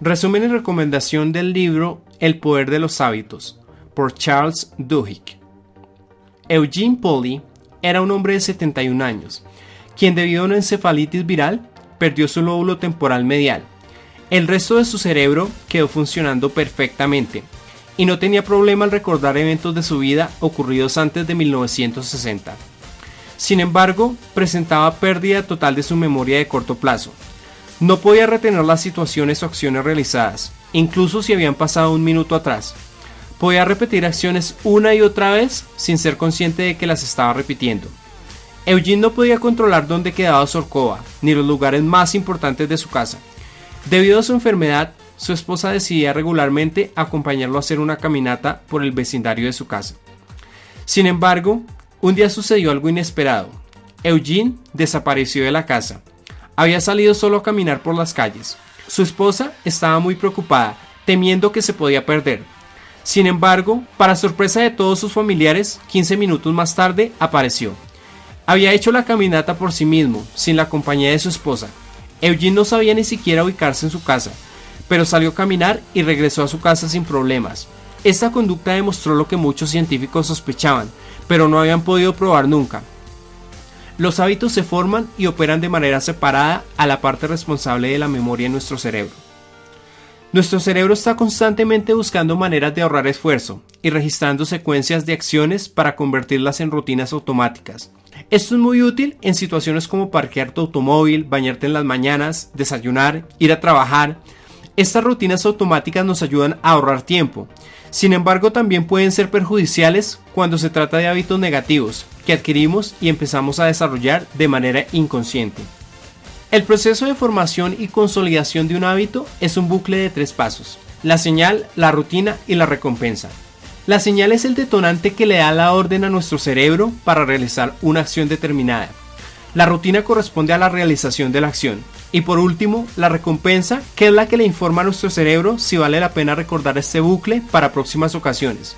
Resumen y recomendación del libro El poder de los hábitos, por Charles Duhigg. Eugene Polly era un hombre de 71 años, quien debido a una encefalitis viral perdió su lóbulo temporal medial. El resto de su cerebro quedó funcionando perfectamente y no tenía problema al recordar eventos de su vida ocurridos antes de 1960. Sin embargo, presentaba pérdida total de su memoria de corto plazo. No podía retener las situaciones o acciones realizadas, incluso si habían pasado un minuto atrás. Podía repetir acciones una y otra vez sin ser consciente de que las estaba repitiendo. Eugene no podía controlar dónde quedaba su alcoba, ni los lugares más importantes de su casa. Debido a su enfermedad, su esposa decidía regularmente acompañarlo a hacer una caminata por el vecindario de su casa. Sin embargo, un día sucedió algo inesperado. Eugene desapareció de la casa. Había salido solo a caminar por las calles. Su esposa estaba muy preocupada, temiendo que se podía perder. Sin embargo, para sorpresa de todos sus familiares, 15 minutos más tarde apareció. Había hecho la caminata por sí mismo, sin la compañía de su esposa. Eugene no sabía ni siquiera ubicarse en su casa, pero salió a caminar y regresó a su casa sin problemas. Esta conducta demostró lo que muchos científicos sospechaban, pero no habían podido probar nunca. Los hábitos se forman y operan de manera separada a la parte responsable de la memoria en nuestro cerebro. Nuestro cerebro está constantemente buscando maneras de ahorrar esfuerzo y registrando secuencias de acciones para convertirlas en rutinas automáticas. Esto es muy útil en situaciones como parquear tu automóvil, bañarte en las mañanas, desayunar, ir a trabajar, estas rutinas automáticas nos ayudan a ahorrar tiempo. Sin embargo, también pueden ser perjudiciales cuando se trata de hábitos negativos que adquirimos y empezamos a desarrollar de manera inconsciente. El proceso de formación y consolidación de un hábito es un bucle de tres pasos. La señal, la rutina y la recompensa. La señal es el detonante que le da la orden a nuestro cerebro para realizar una acción determinada. La rutina corresponde a la realización de la acción. Y por último, la recompensa, que es la que le informa a nuestro cerebro si vale la pena recordar este bucle para próximas ocasiones.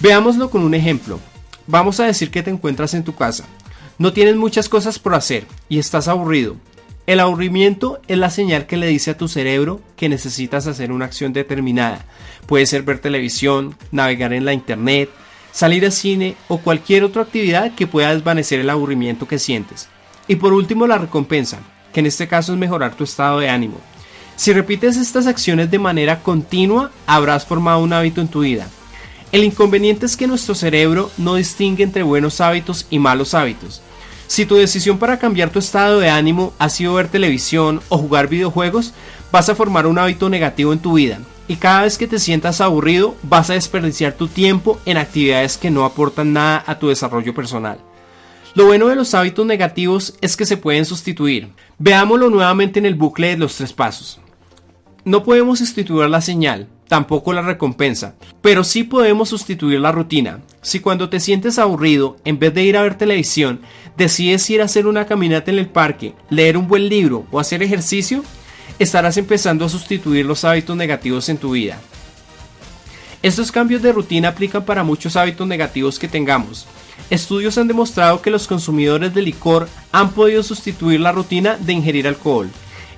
Veámoslo con un ejemplo. Vamos a decir que te encuentras en tu casa. No tienes muchas cosas por hacer y estás aburrido. El aburrimiento es la señal que le dice a tu cerebro que necesitas hacer una acción determinada. Puede ser ver televisión, navegar en la internet, salir al cine o cualquier otra actividad que pueda desvanecer el aburrimiento que sientes. Y por último la recompensa, que en este caso es mejorar tu estado de ánimo. Si repites estas acciones de manera continua, habrás formado un hábito en tu vida. El inconveniente es que nuestro cerebro no distingue entre buenos hábitos y malos hábitos. Si tu decisión para cambiar tu estado de ánimo ha sido ver televisión o jugar videojuegos, vas a formar un hábito negativo en tu vida. Y cada vez que te sientas aburrido, vas a desperdiciar tu tiempo en actividades que no aportan nada a tu desarrollo personal. Lo bueno de los hábitos negativos es que se pueden sustituir. Veámoslo nuevamente en el bucle de los tres pasos. No podemos sustituir la señal, tampoco la recompensa, pero sí podemos sustituir la rutina. Si cuando te sientes aburrido, en vez de ir a ver televisión, decides ir a hacer una caminata en el parque, leer un buen libro o hacer ejercicio, estarás empezando a sustituir los hábitos negativos en tu vida. Estos cambios de rutina aplican para muchos hábitos negativos que tengamos. Estudios han demostrado que los consumidores de licor han podido sustituir la rutina de ingerir alcohol.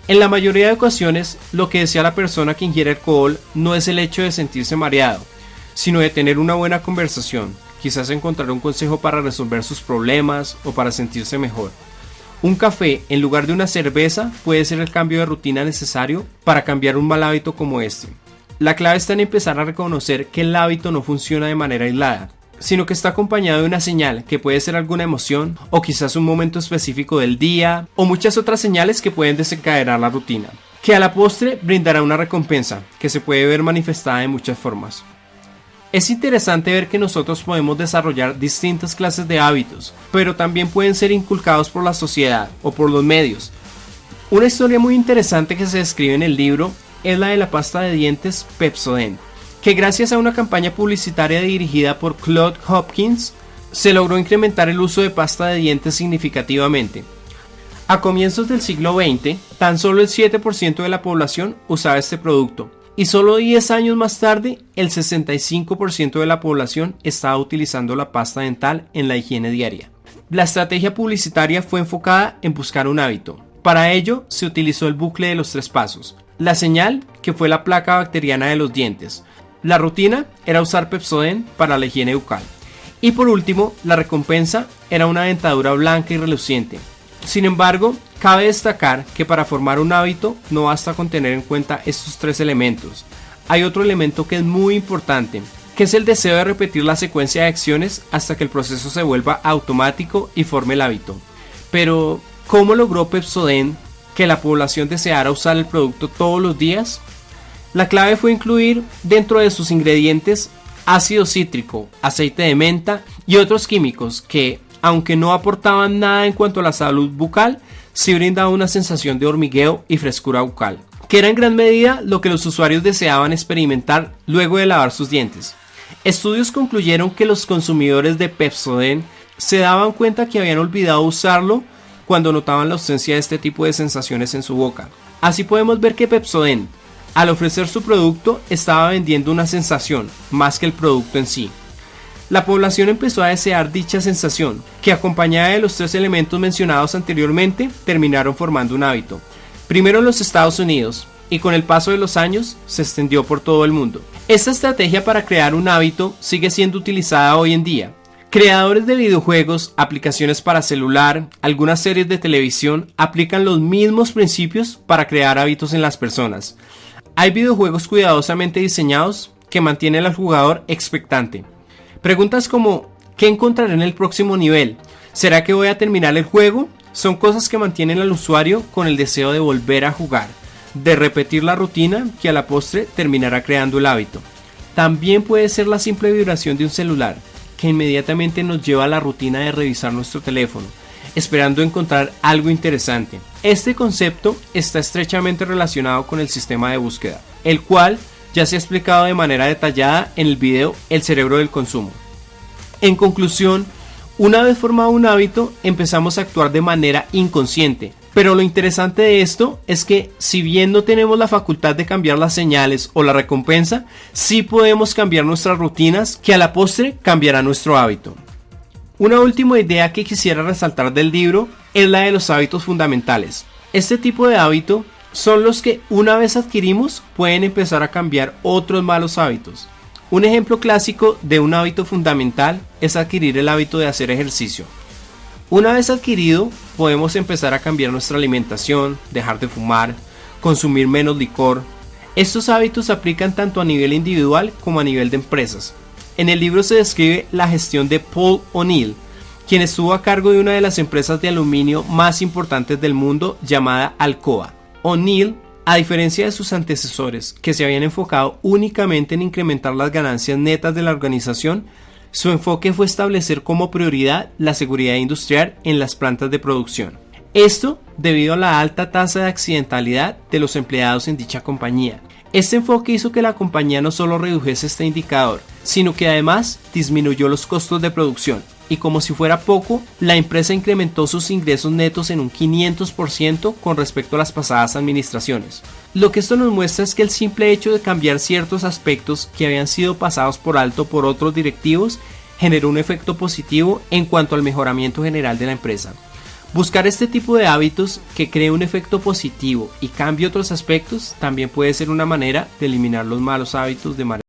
En la mayoría de ocasiones, lo que desea la persona que ingiere alcohol no es el hecho de sentirse mareado, sino de tener una buena conversación, quizás encontrar un consejo para resolver sus problemas o para sentirse mejor. Un café en lugar de una cerveza puede ser el cambio de rutina necesario para cambiar un mal hábito como este. La clave está en empezar a reconocer que el hábito no funciona de manera aislada, sino que está acompañado de una señal que puede ser alguna emoción o quizás un momento específico del día o muchas otras señales que pueden desencadenar la rutina, que a la postre brindará una recompensa que se puede ver manifestada de muchas formas. Es interesante ver que nosotros podemos desarrollar distintas clases de hábitos, pero también pueden ser inculcados por la sociedad o por los medios. Una historia muy interesante que se describe en el libro es la de la pasta de dientes Pepsodent que gracias a una campaña publicitaria dirigida por Claude Hopkins se logró incrementar el uso de pasta de dientes significativamente. A comienzos del siglo XX, tan solo el 7% de la población usaba este producto, y solo 10 años más tarde, el 65% de la población estaba utilizando la pasta dental en la higiene diaria. La estrategia publicitaria fue enfocada en buscar un hábito. Para ello, se utilizó el bucle de los tres pasos. la señal, que fue la placa bacteriana de los dientes. La rutina era usar Pepsodent para la higiene bucal. Y por último, la recompensa era una dentadura blanca y reluciente. Sin embargo, cabe destacar que para formar un hábito no basta con tener en cuenta estos tres elementos. Hay otro elemento que es muy importante, que es el deseo de repetir la secuencia de acciones hasta que el proceso se vuelva automático y forme el hábito. Pero, ¿cómo logró Pepsodent que la población deseara usar el producto todos los días? La clave fue incluir dentro de sus ingredientes ácido cítrico, aceite de menta y otros químicos que, aunque no aportaban nada en cuanto a la salud bucal, sí brindaban una sensación de hormigueo y frescura bucal, que era en gran medida lo que los usuarios deseaban experimentar luego de lavar sus dientes. Estudios concluyeron que los consumidores de Pepsodent se daban cuenta que habían olvidado usarlo cuando notaban la ausencia de este tipo de sensaciones en su boca. Así podemos ver que Pepsodent, al ofrecer su producto, estaba vendiendo una sensación más que el producto en sí. La población empezó a desear dicha sensación, que acompañada de los tres elementos mencionados anteriormente, terminaron formando un hábito. Primero en los Estados Unidos, y con el paso de los años se extendió por todo el mundo. Esta estrategia para crear un hábito sigue siendo utilizada hoy en día, Creadores de videojuegos, aplicaciones para celular, algunas series de televisión aplican los mismos principios para crear hábitos en las personas. Hay videojuegos cuidadosamente diseñados que mantienen al jugador expectante. Preguntas como ¿qué encontraré en el próximo nivel? ¿Será que voy a terminar el juego? Son cosas que mantienen al usuario con el deseo de volver a jugar, de repetir la rutina que a la postre terminará creando el hábito. También puede ser la simple vibración de un celular, que inmediatamente nos lleva a la rutina de revisar nuestro teléfono, esperando encontrar algo interesante. Este concepto está estrechamente relacionado con el sistema de búsqueda, el cual ya se ha explicado de manera detallada en el video El cerebro del consumo. En conclusión, una vez formado un hábito, empezamos a actuar de manera inconsciente, pero lo interesante de esto es que si bien no tenemos la facultad de cambiar las señales o la recompensa, sí podemos cambiar nuestras rutinas que a la postre cambiará nuestro hábito. Una última idea que quisiera resaltar del libro es la de los hábitos fundamentales. Este tipo de hábito son los que una vez adquirimos pueden empezar a cambiar otros malos hábitos. Un ejemplo clásico de un hábito fundamental es adquirir el hábito de hacer ejercicio. Una vez adquirido, podemos empezar a cambiar nuestra alimentación, dejar de fumar, consumir menos licor. Estos hábitos se aplican tanto a nivel individual como a nivel de empresas. En el libro se describe la gestión de Paul O'Neill, quien estuvo a cargo de una de las empresas de aluminio más importantes del mundo llamada Alcoa. O'Neill, a diferencia de sus antecesores, que se habían enfocado únicamente en incrementar las ganancias netas de la organización, su enfoque fue establecer como prioridad la seguridad industrial en las plantas de producción. Esto debido a la alta tasa de accidentalidad de los empleados en dicha compañía. Este enfoque hizo que la compañía no solo redujese este indicador, sino que además disminuyó los costos de producción, y como si fuera poco, la empresa incrementó sus ingresos netos en un 500% con respecto a las pasadas administraciones. Lo que esto nos muestra es que el simple hecho de cambiar ciertos aspectos que habían sido pasados por alto por otros directivos generó un efecto positivo en cuanto al mejoramiento general de la empresa. Buscar este tipo de hábitos que cree un efecto positivo y cambie otros aspectos también puede ser una manera de eliminar los malos hábitos de manera